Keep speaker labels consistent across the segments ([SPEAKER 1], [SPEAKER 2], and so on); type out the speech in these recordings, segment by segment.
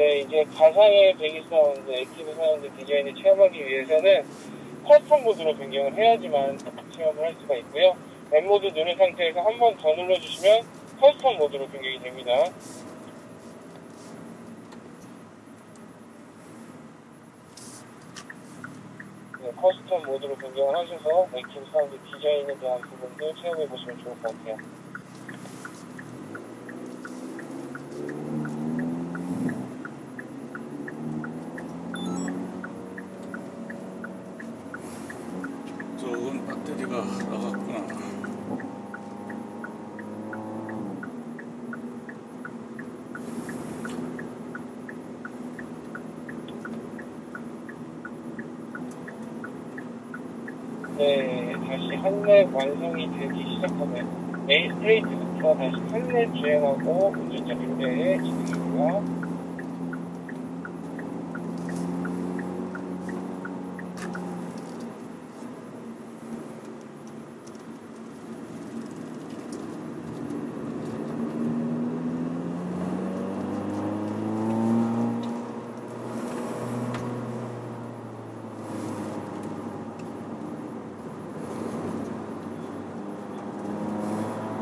[SPEAKER 1] 네, 이제 가상의 배기 사운드, active sound design을 체험하기 위해서는 custom 모드로 변경을 해야지만 체험을 할 수가 있고요. N 모드 누른 상태에서 한 번 더 눌러주시면 custom 모드로 변경이 됩니다. 네, custom 모드로 변경을 하셔서 active sound design에 대한 부분도 체험해 보시면 좋을 것 같아요.
[SPEAKER 2] 배터리가 나갔구나.
[SPEAKER 1] 네, 다시 한랩 완성이 되기 시작하면 A 스트레이트부터 다시 한랩 주행하고 운전자 교대에 진행합니다.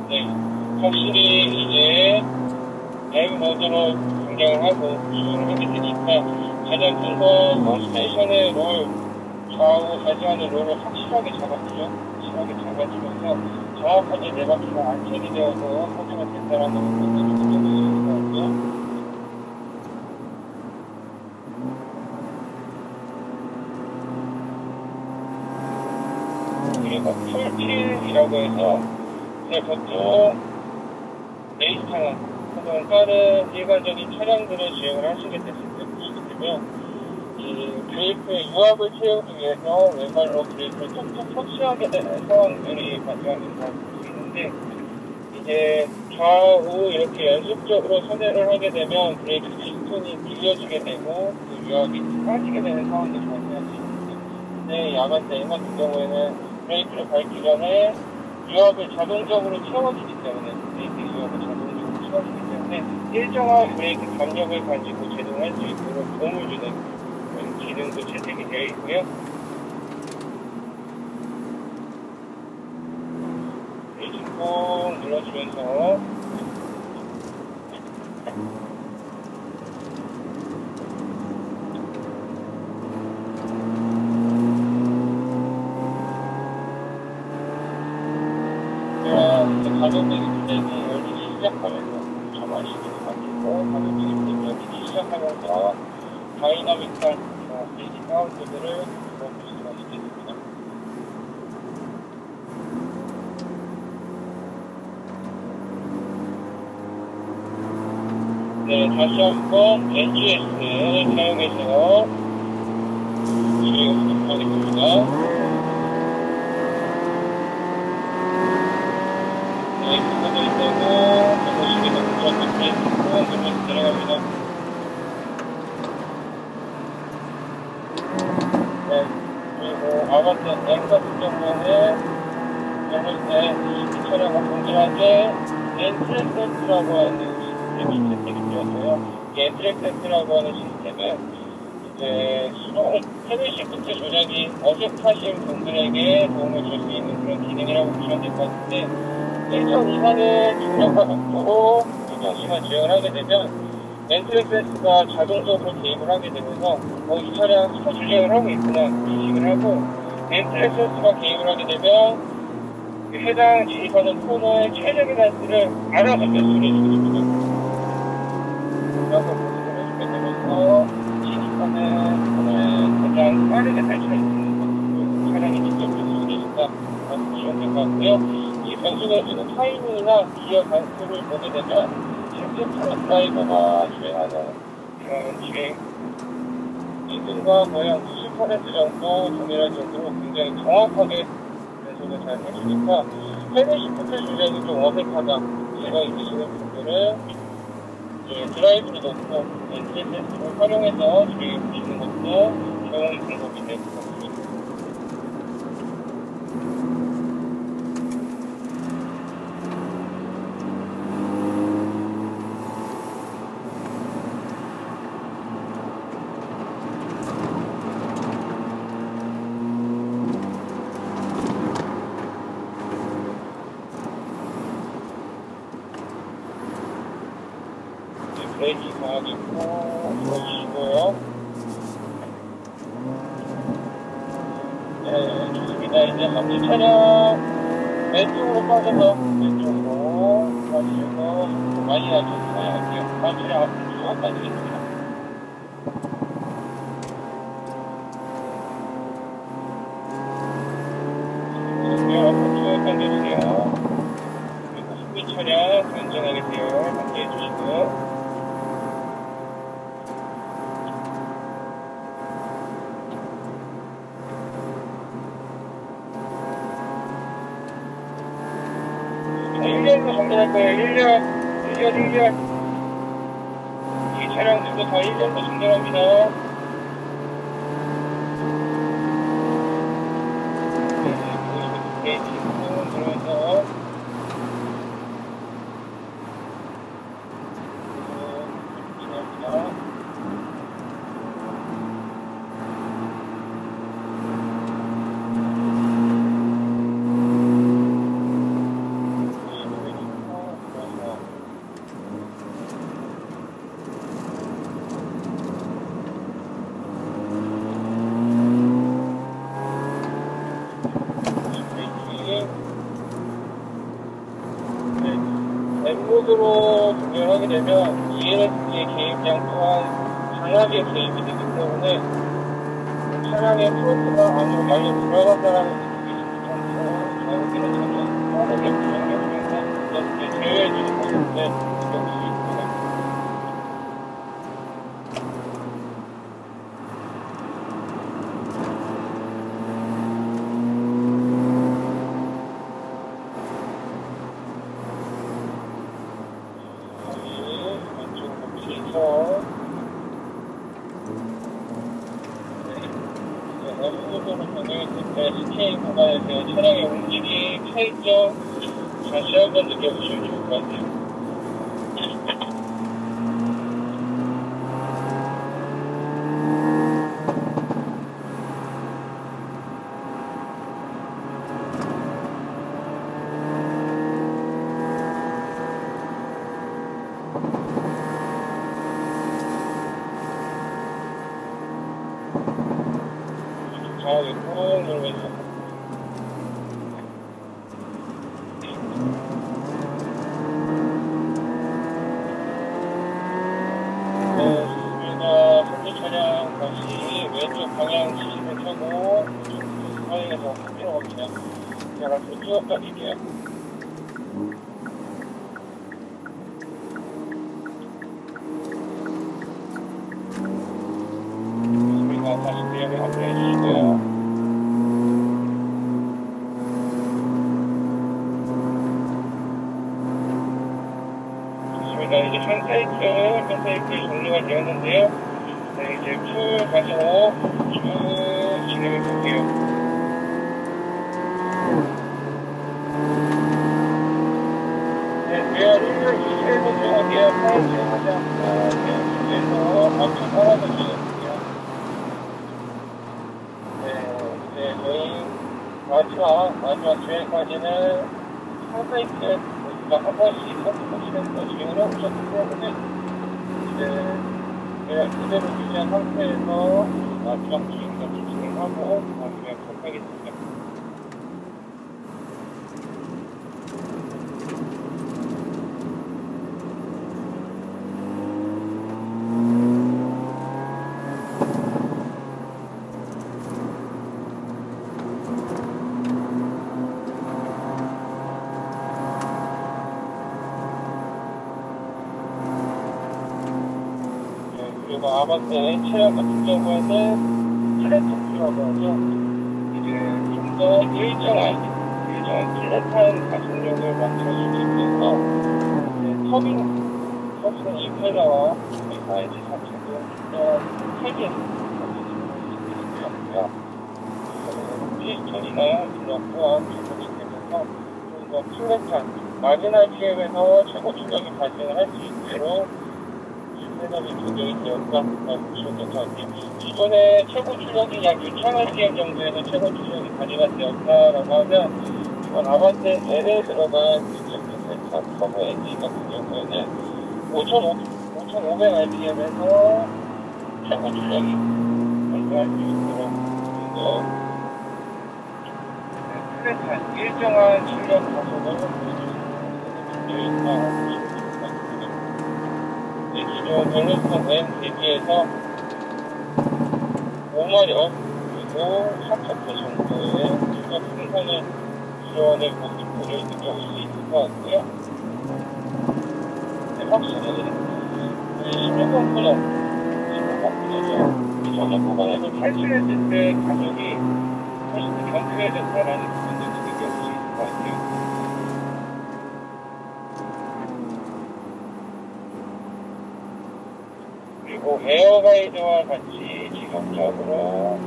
[SPEAKER 1] 네, 확실히 이제 M 모드로 변경을 하고 주행을 하게 되니까 가장 큰건 원스테이션의 롤, 좌우 좌지하는 롤을 확실하게 잡아주죠. 확실하게 잡아주면서 정확하게 네 바퀴가 안착이 되어서 소비가 된다는 부분을 느껴보실 수가 있고요. 그리고 prefill이라고 해서 네, 보통 레이스카나 혹은 다른 일반적인 차량들을 주행을 하시게 됐을 때 보시게 브레이크의 유압을 채우기 위해서 왼발로 브레이크를 톡톡 터치하게 되는 상황들이 걸볼수 있는데 이제 좌우 이렇게 연속적으로 선회를 하게 되면 브레이크 피스톤이 밀려지게 되고 그 유압이 빠지게 되는 상황들이 발생할 수 있는데 근데 야간 대행 같은 경우에는 브레이크를 밟기 전에 유압을 자동적으로 채워주기 때문에 브레이크 유압을 자동적으로 채워주기 때문에 일정한 브레이크 감력을 가지고 제동할 수 있도록 도움을 주는 그런 기능도 채택이 되어 있고요. 브레이크 꾹 눌러주면서 그런 이제 가격적인 플레이이 열리기 시작하면서 정말 시기도 바뀌고 가격적인 플레이이 열리기 시작하면서 수가 있게 됩니다. 네, 다시 한번 NGS를 사용해서 진행해보도록 하겠습니다. 네, 그거도 있다고 보시기도 무조건 브레이크 꾹 누르면서 들어갑니다. 네, 아반떼 M 같은 경우에는 때이 차량과 동일하게 엔트랙센트라고 하는 시스템이 채택이 되었어요. 이 엔트랙센트라고 하는 시스템은 이제 수동 헤드 시프트 조작이 어색하신 분들에게 도움을 줄 수 있는 그런 기능이라고 보시면 될 것 같은데 일정 이상의 중력과 속도로 일정 시간 주행을 하게 되면 엔트랙센스가 자동적으로 개입을 하게 되면서 어, 이 차량 스포 주행을 하고 있구나 인식을 하고 엔트랙센스가 개입을 하게 되면 그 해당 진입하는 코너의 최적의 단수를 알아서 매수를 해주거든요. 그래서 매수를 해주게 되면서 진입하는 코너에 가장 빠르게 탈출할 수 있는 것으로 차량이 직접 매수를 해준다. 될것 같고요. 이 변수가 주는 타이밍이나 기어 단수를 보게 되면 실제 프로 드라이버가 주행하는 그런 주행 인근과 90% 정도 동일할 정도로 굉장히 정확하게 연속을 잘 해주니까 헤드 시프트 주행이 좀 어색하다 제가 있으시는 분들은 이제 드라이브를 놓고 엔진센스를 활용해서 주행해 보시는 것도 좋은 방법이 될 것 같습니다. 브레이크 강하게 꾹 눌러주시고요. 네, 좋습니다. 이제 함께 차량 왼쪽으로 빠져서 왼쪽으로 빠지셔서 많이 할게요. 다음 차량 앞으로 쭉 빠지겠습니다. 네, 앞으로 쭉 당겨주세요. 그리고 후비 차량 안전하게 세요. 함께 해주시고요. 자, 1년으로 정렬할 거예요. 1년, 1년, 1년. 이 차량 두고 다 1년으로 정렬합니다. 네, 게이지 꾹 들어서. 네, 지납니다. 엠모드로 조절하게 되면 ELS의 개입량 또한 강하게 개입이 되기 때문에 차량의 프로트가 아주 많이 들어간다는 느낌이 있어서 자유기는 전혀 빠르게 조정해주면서 이렇게 제어해주는 것인데 느낄 수 있습니다. 왼쪽으로 피해서 엠모드로 변경했을 때 스케일 구간에서 차량의 움직임, 차이점 다시 한번 느껴보시면 좋을 것 같아요. 강하게 꾹 누르면서 네, 좋습니다. 현재 차량 다시 왼쪽 방향 시신을 켜고 왼쪽 방향에서 내려갑니다. 제가 쭉 가릴게요. 좋습니다. 다시 대역에 합류해 주시고요. 좋습니다. 이제 한 사이클 종료가 되었는데요. 네, 이제 풀 가서 쭉 진행해 볼게요. 네, 대열 1열 2세에서 들어갈게요. 파란색 하자. 대열 2세에서 앞쪽 파란색 주셨습니다. 네, 이제 저희 마지막, 마지막 주행까지는 한 사이클 우리가 한 번씩 선택하시면서 주행을 해보셨기 때문에 이제 그냥 그대로 유지한 상태에서 마지막 주행까지 진행하고 마무리하도록 하겠습니다. 네, 아반떼 체형 같은 경우에는 플랫토프라고 하죠. 이제 좀더 일정한, 일정한 플랫한 가속력을 만들어주기 위해서 네, 터빙, 터빙 임페라와 사이즈 자체도 좀더 크게 만들어주고요. 피스톤이나 블럭 또한 적용시키면서 좀더 플랫한, 마지날 PM에서 최고 출력이 발생할 수 있도록 조정이 되었다 보시면 될것 같아요. 이번에 최고 출력이 약 6,000rpm 정도에서 최고 출력이 가져가 되었다라고 하면 이번 아반떼 L에 들어간 2.6세차 터보 엔진 같은 경우에는 5,500 4,500rpm에서 최고 출력이 발생할 수 있도록 플랫한 일정한 출력 가속을 보여주는 보시면 됩니다. 벨로스톤 N 대비해서 5마력 그리고 4차 정도의 생산을 지원의 모습을 느껴볼 수 있을 것 같고요. 네, 확실히 16번 분은 지금 바꾸죠. 전에 보관해서 탈출했을 때 가격이 훨씬 더 경쾌해졌다라는 부분도 느껴볼 수 있을 것 같아요. air guide와 같이 지속적으로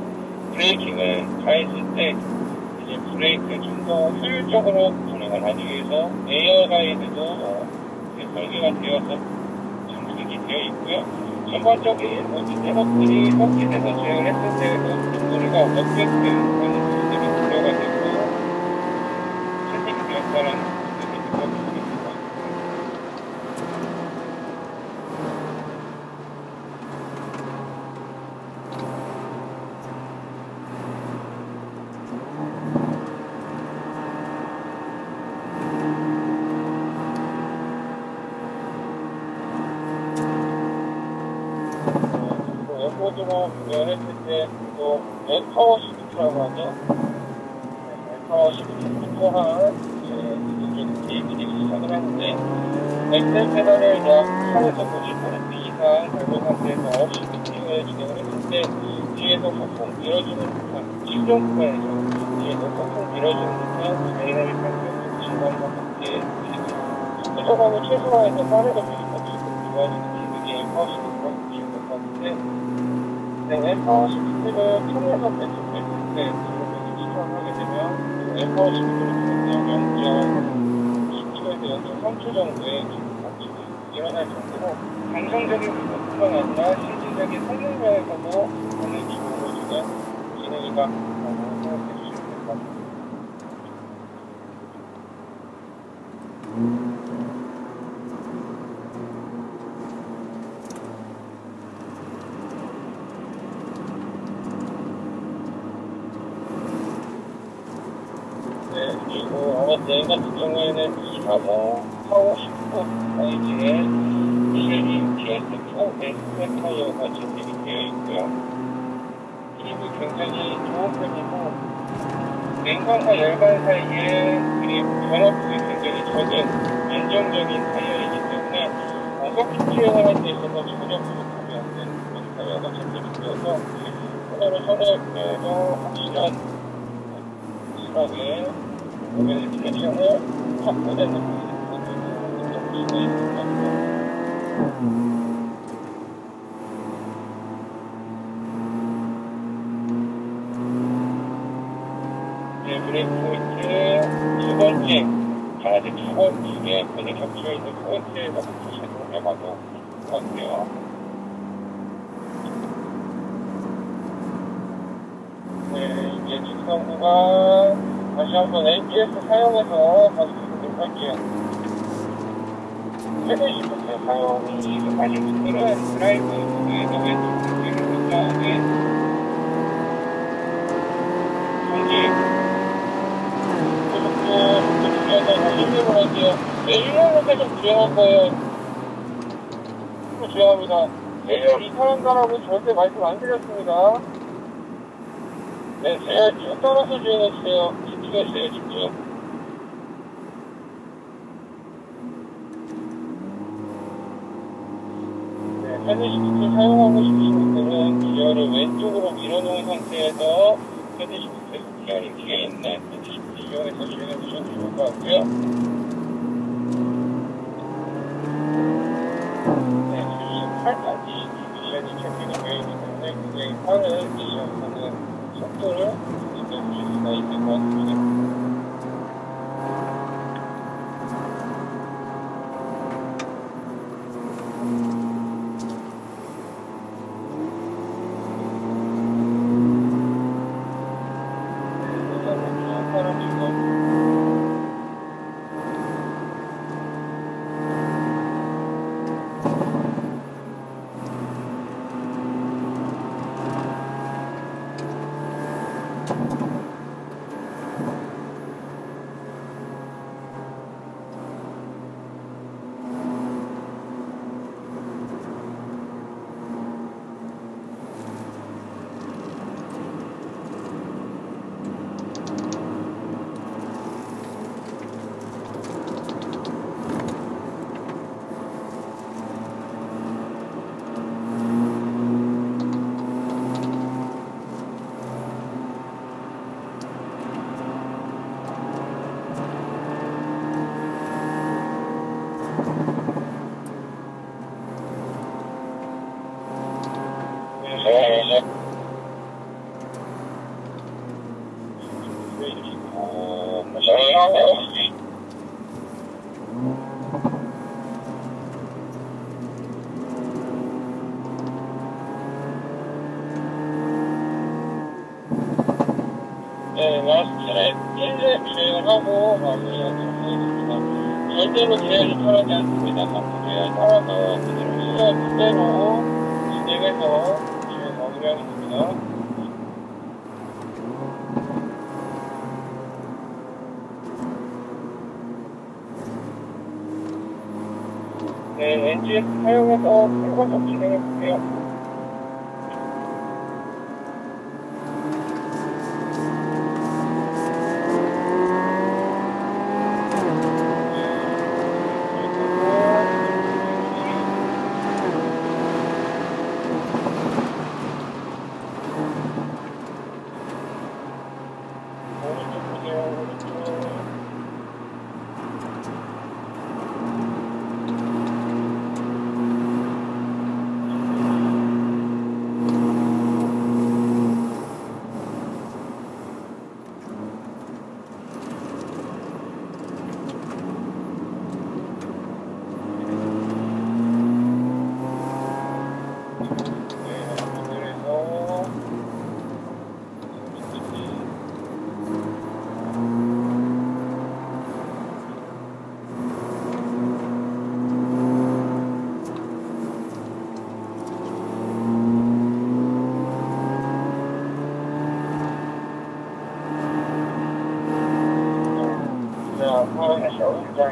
[SPEAKER 1] braking을 가했을 때 이제 브레이크를 좀더 효율적으로 진행을 하기 위해서 air guide도 이제 설계가 되어서 장착이 되어 있고요. 전반적인 모든 작업들이 설치돼서 진행을 했을 때에도 소리가 어떻게든 하는 시스템이 들어가 되고 세팅이 되었다는 부분이 느껴볼 수 있을 것 같아요. 그리고 웹보드로 구현했을 때또 웹파워 시프트라고 하죠. 네, 웹파워 시프트 또한 이제 게임들이 시작을 하는데 엑셀 페달을 약 8에서 90% 이상 밟은 상태에서 시프팅을 진행을 했을 때 뒤에서 폭풍 밀어주는 듯한 실종 구간에서 뒤에서 폭풍 밀어주는 듯한 다이나믹 환경 진단과 함께 부족함을 최소화해서 빠르게 좋아지는 기능이 웹파워 시프트라고 보시면 될것 같은데 네, 엠파워 시프트를 통해서 배출했을 때 지금 시청하게 되면 엠파워 시프트를 통해서 0.10초에서 0.3초 정도의 감축이 일어날 정도로 감성적인 부분뿐만 아니라 실질적인 성능 면에서도 많은 기능을 주는 기능이다 라고 생각해 주시면 될 것 같습니다. 네, 그리고 아마존 같은 경우에는 235, 450 사이즈의 미쉐린 GS4 S 타이어가 진행이 되어 있고요. 힘이 굉장히 좋은 편이고 냉방과 열반 사이에 그리고 변압폭이 굉장히 적은 안정적인 타이어이기 때문에 어석히 주행을 할때 있어서 전혀 부족함이 없는 그런 타이어가 진행이 되어서 하나로 선에도 확실한 확실하 게 오늘 디렉션을 확보되는 부분을 느낄 수가 있을 것 같아요. 네, 브레이크 포인트 두 번째, 가야지 두 번째, 번에 겹쳐 있는 해봐도 좋을 것 같아요. 네, 이제 구간 다시 한번 ABS 사용해서 봐주도록 할게요. 최대 시프트 사용이 익숙하신 분들은 드라이브 부분에서 왼쪽 부분을 다음에 전기 고속도 속도 줄여서 다시 1로 할게요. 네, 1로 계속 주행할 거예요. 1로 주행합니다. 네, 이탈한다라고 절대 말씀 안 드렸습니다. 네, 제가 쭉 떨어서 주행해주세요. 집중해주세요, 집중. 네, 패드시프트 사용하고 싶으신 분들은 기어를 왼쪽으로 밀어놓은 상태에서 패드시프트 기어링 뒤에 있는 패드시프트 이용해서 주행해 주셔도 좋을 것 같고요. 네, 지금 8까지 미션이 채팅이 되어 있기 때문에 굉장히 빠른 미션하는 속도를 느껴 마스크를 1회 진행을 하고 마무리를 진행했습니다. 절대로 제외를 털하지 않습니다. 마스크를 털어서 그대로 그대로 진행해서 네, NGS 사용해서 결과적 진행해 볼게요. 오른쪽 보세요, 오른쪽. 네, 그래서 자, 파란색 운전자 백을 꺼내서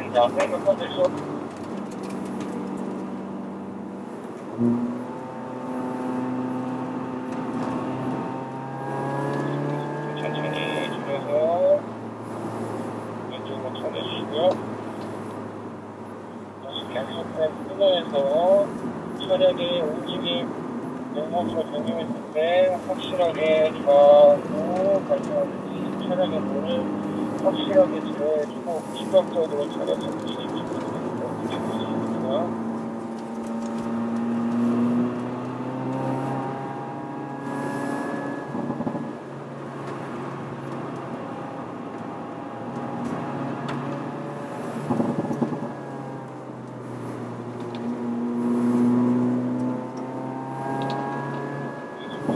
[SPEAKER 1] 천천히 줄여서 왼쪽으로 쳐내주시고요. 다시 계속해 끊어서 차량의 움직임 영상으로 적용했을 때 확실하게 좌우 발전하듯이 차량의 문을 확실하게 제어해주고 시각적으로 차량 정신이 어떻게 보시겠습니까?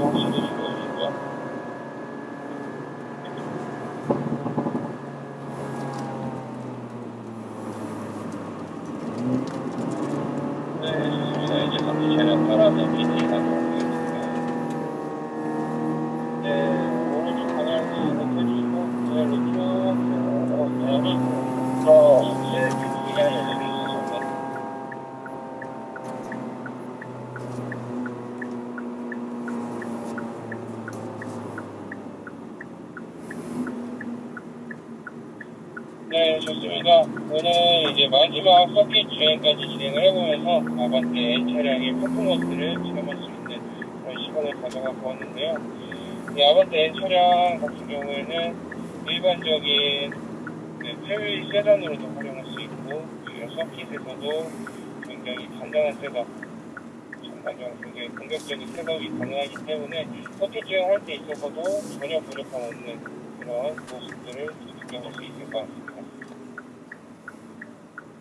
[SPEAKER 1] 확실히 줄여주시고요. 네, 좋습니다. 이제 잠시 차량 따라서 BT 가도록 하겠습니다. 네, 오른쪽 방향을 높여주시고, 그대로 쭉, 어, 내리고, 더, 이제 기가 열리고 있습니다. 네, 좋습니다. 오늘 이제 마지막 서킷 주행까지 진행을 해보면서 아반떼 차량의 퍼포먼스를 체험할 수 있는 그런 시간을 가져가고 왔는데요. 이 아반떼 차량 같은 경우에는 일반적인 네, family 세단으로도 활용할 수 있고, 서킷에서도 굉장히 간단한 setup, 전반적으로 굉장히 공격적인 setup이 가능하기 때문에 서킷 주행할 때 있어서도 전혀 부족함 없는 그런 모습들을 느껴볼 수 있을 것 같습니다.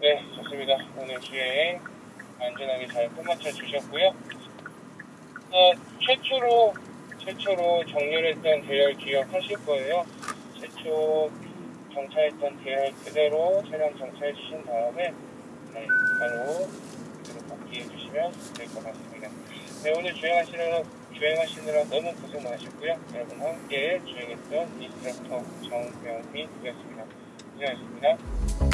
[SPEAKER 1] 네, 좋습니다. 오늘 주행 안전하게 잘 끝마쳐 주셨고요. 어, 최초로 최초로 정렬했던 대열 기억하실 거예요. 최초 정차했던 대열 그대로 차량 정차해 주신 다음에 네, 바로 그대로 복귀해 주시면 될 것 같습니다. 네, 오늘 주행하시느라 주행하시느라 너무 고생 많으셨고요. 여러분 함께 주행했던 인스트럭터 정병민이었습니다. 고생하셨습니다.